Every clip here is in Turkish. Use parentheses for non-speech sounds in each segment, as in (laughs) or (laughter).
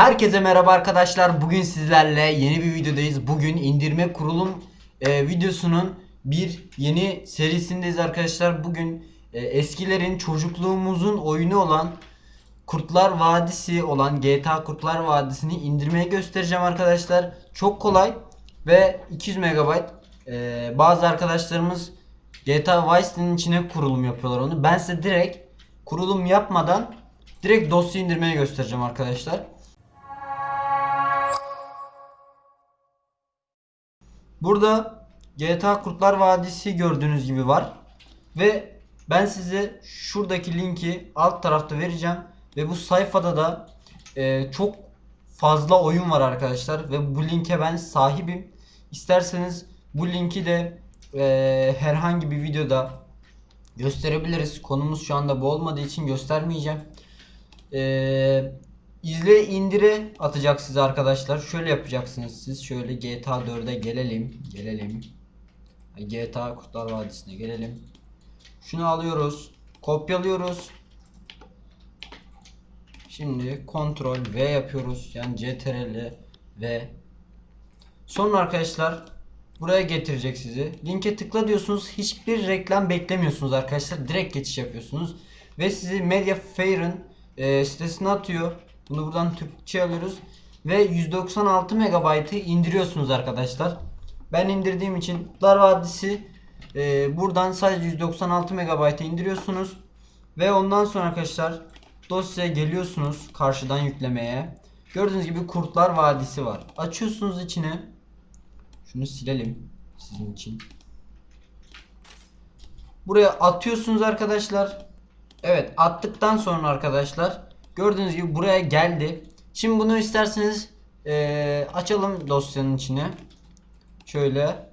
Herkese merhaba arkadaşlar. Bugün sizlerle yeni bir videodayız. Bugün indirme kurulum e, videosunun bir yeni serisindeyiz arkadaşlar. Bugün e, eskilerin çocukluğumuzun oyunu olan Kurtlar Vadisi olan GTA Kurtlar Vadisi'ni indirmeye göstereceğim arkadaşlar. Çok kolay ve 200 MB. E, bazı arkadaşlarımız GTA Vice City'nin içine kurulum yapıyorlar onu. Ben size direkt kurulum yapmadan direkt dosya indirmeye göstereceğim arkadaşlar. Burada GTA Kurtlar Vadisi gördüğünüz gibi var. Ve ben size şuradaki linki alt tarafta vereceğim. Ve bu sayfada da e, çok fazla oyun var arkadaşlar. Ve bu linke ben sahibim. İsterseniz bu linki de e, herhangi bir videoda gösterebiliriz. Konumuz şu anda bu olmadığı için göstermeyeceğim. Ee, izle indire atacak size arkadaşlar. Şöyle yapacaksınız siz. Şöyle GTA 4'e gelelim. Gelelim. GTA Kurtlar Vadisi'ne gelelim. Şunu alıyoruz. Kopyalıyoruz. Şimdi kontrol V yapıyoruz. Yani CTRL V. Sonra arkadaşlar buraya getirecek sizi. Linke tıkla diyorsunuz. Hiçbir reklam beklemiyorsunuz arkadaşlar. Direkt geçiş yapıyorsunuz. Ve sizi Mediafair'ın e, sitesine atıyor. Bunu buradan Türkçe alıyoruz. Ve 196 MB'ı indiriyorsunuz arkadaşlar. Ben indirdiğim için Kurtlar Vadisi e, buradan sadece 196 MB indiriyorsunuz. Ve ondan sonra arkadaşlar dosyaya geliyorsunuz karşıdan yüklemeye. Gördüğünüz gibi Kurtlar Vadisi var. Açıyorsunuz içine. Şunu silelim sizin için. Buraya atıyorsunuz arkadaşlar. Evet attıktan sonra arkadaşlar gördüğünüz gibi buraya geldi. Şimdi bunu isterseniz eee, açalım dosyanın içine. Şöyle.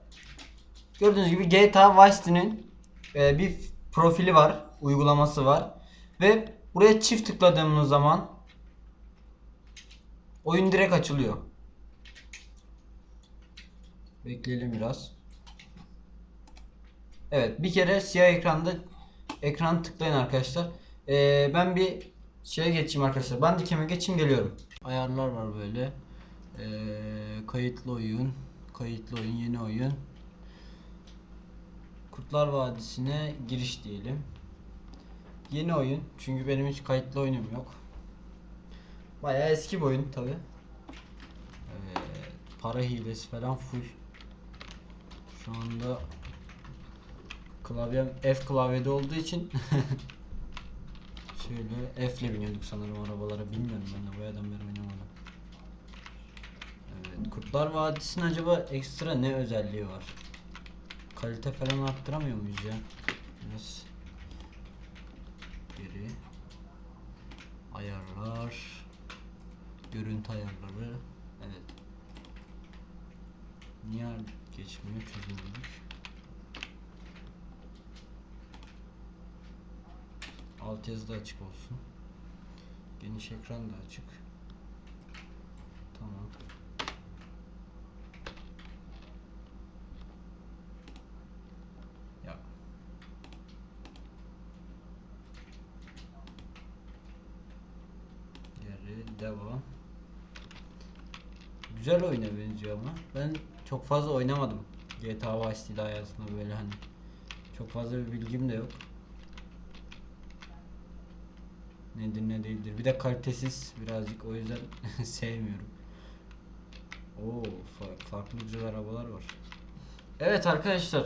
Gördüğünüz gibi GTA Vice City'nin eee, bir profili var. Uygulaması var. Ve buraya çift tıkladığımız zaman oyun direkt açılıyor. Bekleyelim biraz. Evet bir kere siyah ekranda ekran tıklayın arkadaşlar. Ee, ben bir şeye geçeyim arkadaşlar. Ben dikeme geçeyim geliyorum. Ayarlar var böyle. Ee, kayıtlı oyun, kayıtlı oyun, yeni oyun. Kurtlar Vadisi'ne giriş diyelim. Yeni oyun. Çünkü benim hiç kayıtlı oyunum yok. Bayağı eski bir oyun tabi. Evet, para hilesi falan full. Şu anda klavyem F klavyede olduğu için (laughs) şöyle F ile biniyorduk sanırım arabalara bilmiyorum ben de boyadan beri oynamadım. Evet, Kurtlar Vadisi'nin acaba ekstra ne özelliği var? Kalite falan arttıramıyor muyuz ya? Biraz geri ayarlar görüntü ayarları evet niye geçmiyor çözülmüş alt yazı da açık olsun. Geniş ekran da açık. Tamam. Ya. Geri devam. Güzel oyuna benziyor ama ben çok fazla oynamadım. GTA Vice City'de hayatımda böyle hani. Çok fazla bir bilgim de yok nedir ne değildir bir de kalitesiz birazcık o yüzden (laughs) sevmiyorum Oo fa- farklı güzel arabalar var Evet arkadaşlar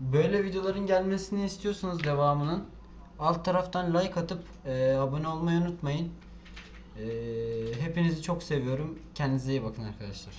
böyle videoların gelmesini istiyorsanız devamının alt taraftan like atıp e, abone olmayı unutmayın. E, hepinizi çok seviyorum. Kendinize iyi bakın arkadaşlar.